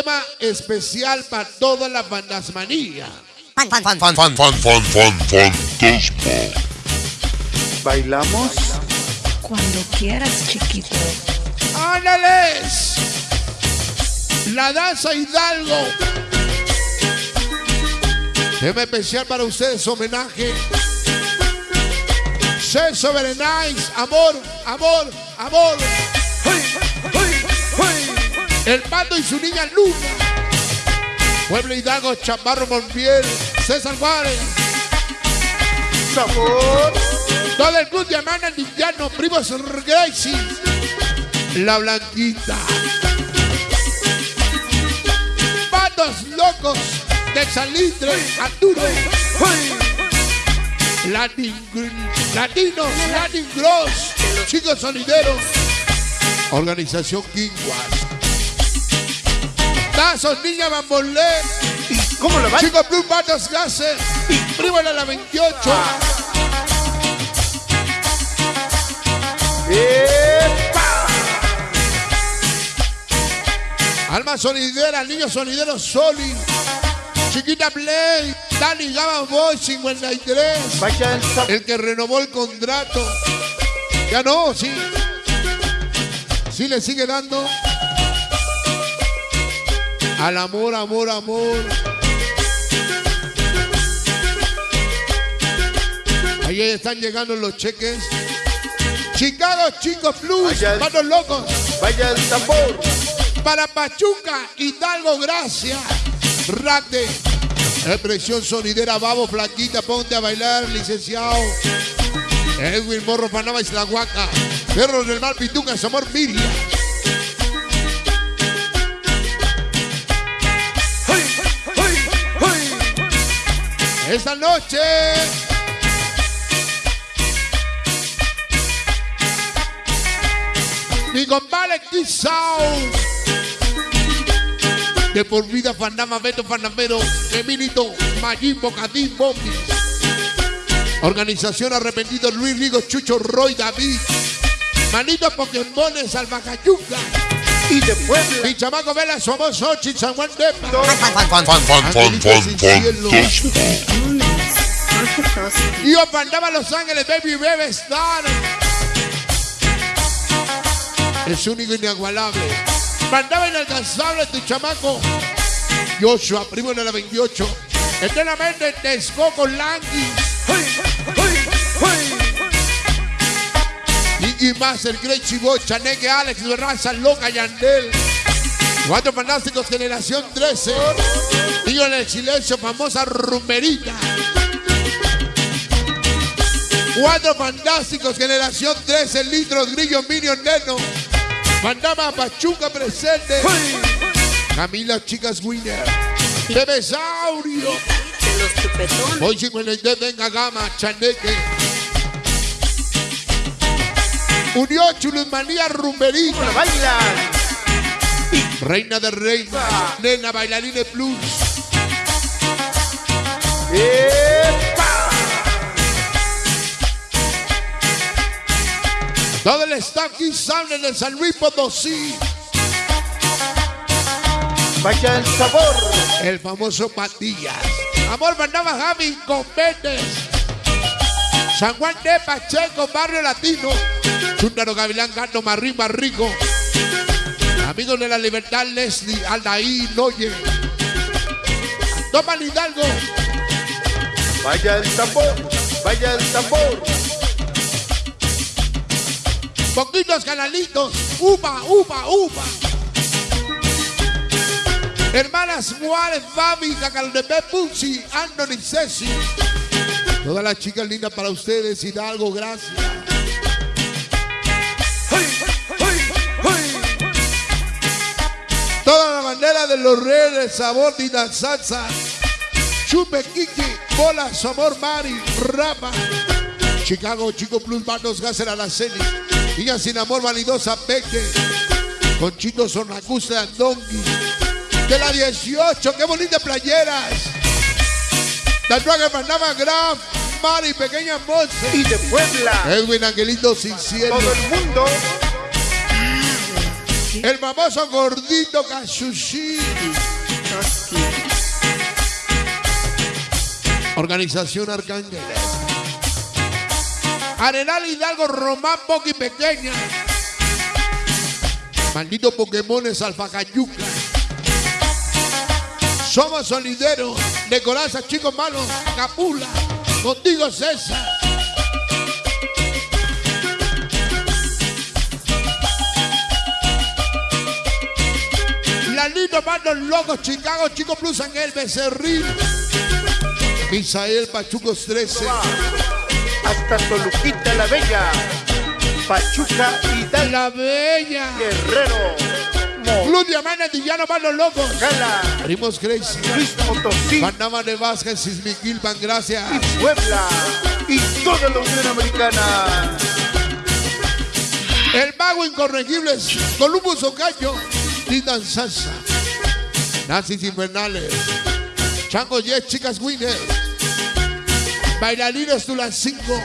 tema especial para todas las fantasmanías. Fan, fan, fan, fan, fan, fan, fan, fan, fantasma. ¿Bailamos? Cuando quieras, chiquito. ¡Ándales! La danza Hidalgo. Tema especial para ustedes, homenaje. Sexo very nice. Amor, amor, amor. El pato y su niña Luna. Pueblo Hidalgo, Chaparro Montiel, César Juárez. Sabor. Todo el club de Amana Indiano, primos Gracie. La Blanquita. Patos locos de Salitre, Arturo. Latin, latinos, Latin Gross, chicos sonideros. Organización Quinguas. Tazos, niña bambolé. ¿Cómo lo va? Chicos Blue Patos Gases. Primo la 28. ¡Epa! Alma sonidera, niño sonidero Soli. Chiquita Play. Dani Gama Boy 53. Vaya el. El que renovó el contrato. Ya no, sí. Sí le sigue dando. Al amor, amor, amor. Ahí están llegando los cheques. Chicago, chicos plus, Vaya. manos locos. Vaya el sabor. Para Pachuca, Hidalgo, gracias. Rate. Expresión sonidera, babo, flaquita, ponte a bailar, licenciado. Edwin Morro, Panama, Isla Huaca. Perros del Mar, Pituca, Samor, Miria. Esta noche. Mi compadre Kissao. De por vida, Fanama, Beto, Fanamero, Emilito, Mayín, Bocadín, Bombi. Organización Arrepentido, Luis Rigo, Chucho, Roy, David. Manito Pokémones, Almacayuca. Y de Puebla. Mi chamaco Vela, somos Xochitl, San Juan de. Mágicos. Yo Pandama Los Ángeles, Baby Bebe Star. Es único e inigualable. Pandama inalcanzable, tu chamaco. Joshua, primo de la 28. Eternamente Texcoco Languis. Iggy Master, Grey Chivo, Chaneque, Alex, Raza, Loca, Yandel. Cuatro fantásticos, generación 13. Niño en el silencio, famosa rumberita. Cuatro fantásticos, generación 13, litros, grillo, minion, neno. Mandama Pachuca presente. Camila Chicas Winner. Bebesaurio. Hoy 53, venga gama, chaneque. Unió Chuluzmanía Rumberita. Bailan. Reina de Reina. Nena Bailarine Plus. ¡Epa! Todo el staff Kiss Sound en el San Luis Potosí. Vaya el sabor. El famoso Patillas. Amor mandaba Javi con Méndez. San Juan de Pacheco, Barrio Latino. Chúndaro Gavilán, Gano, Marrín, Barrico. Amigos de la Libertad, Leslie, Aldaí, Noye. Toma Hidalgo. Vaya el sabor. Vaya el sabor. Poquitos canalitos. Upa, upa, upa. Hermanas Juárez, Fabi, Cacaldepe, Pucci, Anthony, Ceci. Todas las chicas lindas para ustedes, Hidalgo, gracias. Toda la bandera de los reyes, sabor de la salsa. Chupe, Kiki, Bola, Sabor, Mari, Rapa. Chicago, Chico Plus, Manos, Gasser, Araceli. Niña sin amor, vanidosa, Peque. Conchito, Sonacusta, Andongui. De la 18, qué bonitas playeras. Tatuaje Panama Graf, Mari, Pequeña Monse. Y de Puebla. Edwin Angelito Sin Cielo. Todo el mundo. El famoso gordito. Toski, Organización Arcángeles. Arenal Hidalgo Román Poqui Pequeña. Maldito Pokémon es Alfacayuca. Somos solideros. De coraza, chicos malos. Capula. Contigo César. Lalito Manos Locos, Chicago, Chico Plus Ángel Becerril. Misael Pachucos 13. Va hasta Toluquita la Bella, Pachuca y La Bella. Guerrero, Club Diamante Antillano Manos Locos. Mojala, Primos Crazy. Luis Potosí Panamá de Vázquez, Sismiquilpan, gracias. y Puebla y toda la Unión Americana. El mago incorregible es Columbus Ocaño. Titan Salsa. Nazis Infernales. Chango Yes, Chicas Winner. Bailarines Tulancingo.